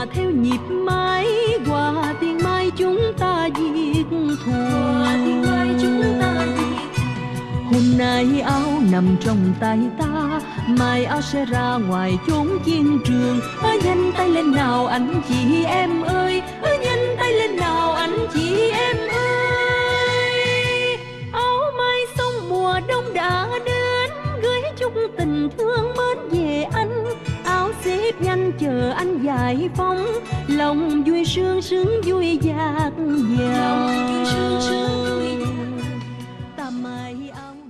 hòa theo nhịp mái hòa tiếng mai chúng ta diệt thù. Tiếng mai chúng ta diệt hôm nay áo nằm trong tay ta mai áo sẽ ra ngoài chốn chiến trường. Ơ nhanh tay lên nào anh chị em ơi ơ nhanh tay lên nào anh chị em ơi. Áo mai sông mùa đông đã đến gửi chút tình thương nhanh chờ anh giải phóng. Lòng vui sương sướng vui dạt dào. Ta mai ông